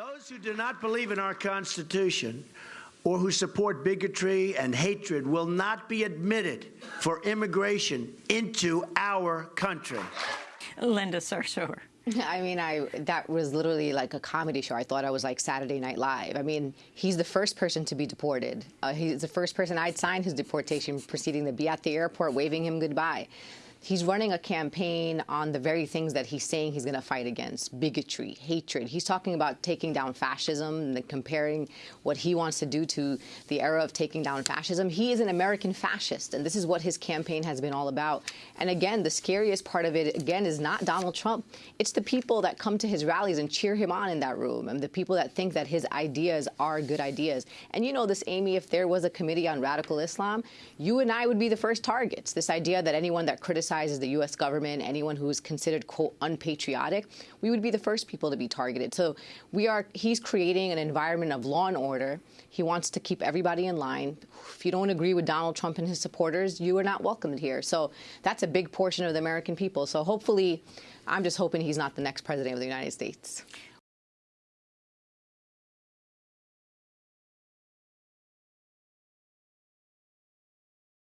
Those who do not believe in our Constitution or who support bigotry and hatred will not be admitted for immigration into our country. Linda Sarsour. I mean, I that was literally like a comedy show. I thought I was like Saturday Night Live. I mean, he's the first person to be deported. Uh, he's the first person I'd sign his deportation proceeding to be at the airport waving him goodbye. He's running a campaign on the very things that he's saying he's going to fight against bigotry, hatred. He's talking about taking down fascism and comparing what he wants to do to the era of taking down fascism. He is an American fascist, and this is what his campaign has been all about. And again, the scariest part of it, again, is not Donald Trump. It's the people that come to his rallies and cheer him on in that room, and the people that think that his ideas are good ideas. And you know this, Amy, if there was a committee on radical Islam, you and I would be the first targets. This idea that anyone that criticizes criticizes the U.S. government, anyone who is considered, quote, unpatriotic, we would be the first people to be targeted. So we are, he's creating an environment of law and order. He wants to keep everybody in line. If you don't agree with Donald Trump and his supporters, you are not welcomed here. So that's a big portion of the American people. So hopefully, I'm just hoping he's not the next president of the United States.